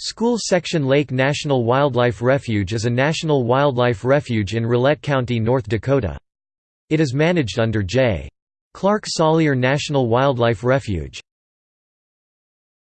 School Section Lake National Wildlife Refuge is a national wildlife refuge in Rolette County, North Dakota. It is managed under J. Clark Salyer National Wildlife Refuge.